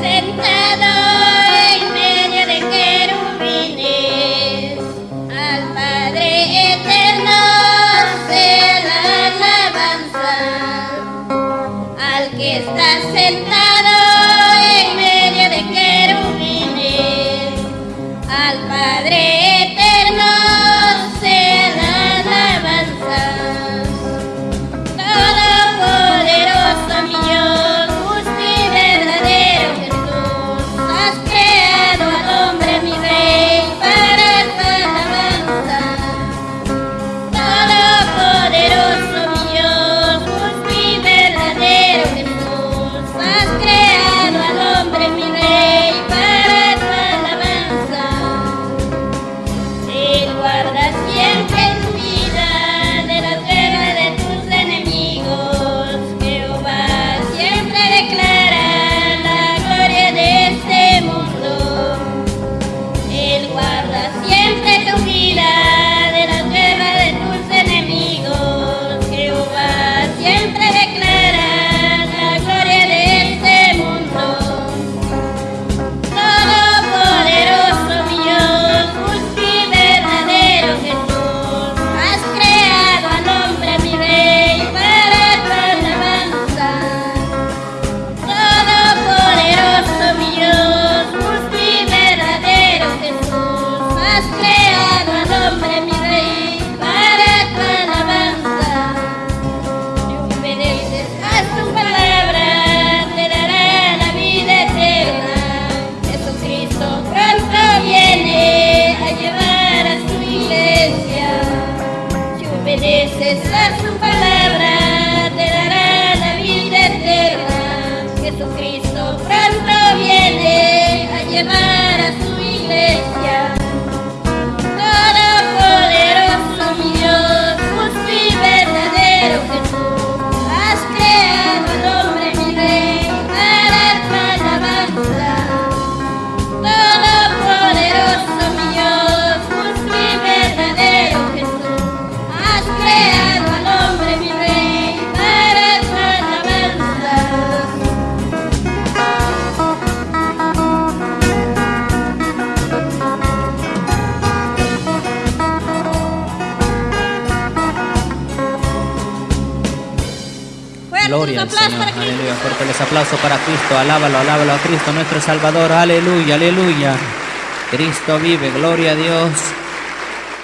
Sentado en medio de Jerumines, al Padre Eterno se la alabanza, al que está sentado. Obedeces su palabra, te dará la vida eterna. Jesucristo pronto viene a llevar. Gloria al Señor, aleluya. Fuerte les aplauso para Cristo. Alábalo, alábalo a Cristo, nuestro Salvador. Aleluya, aleluya. Cristo vive, gloria a Dios.